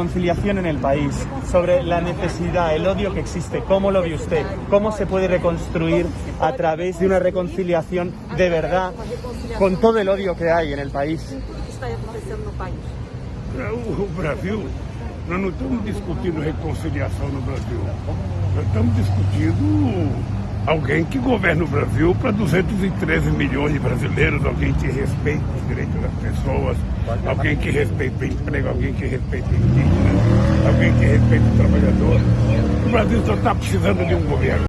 reconciliación en el país, sobre la necesidad, el odio que existe. ¿Cómo lo ve usted? ¿Cómo se puede reconstruir a través de una reconciliación de verdad con todo el odio que hay en el país? Brasil, nós não estamos discutindo reconciliação no Brasil. Nós estamos discutindo alguém que governa o Brasil para 213 milhões de brasileiros, alguém que respeite os direitos das pessoas, alguém que respeite o emprego, alguém que respeite o indígena, alguém que respeite o trabalhador. O Brasil só está precisando de um governo.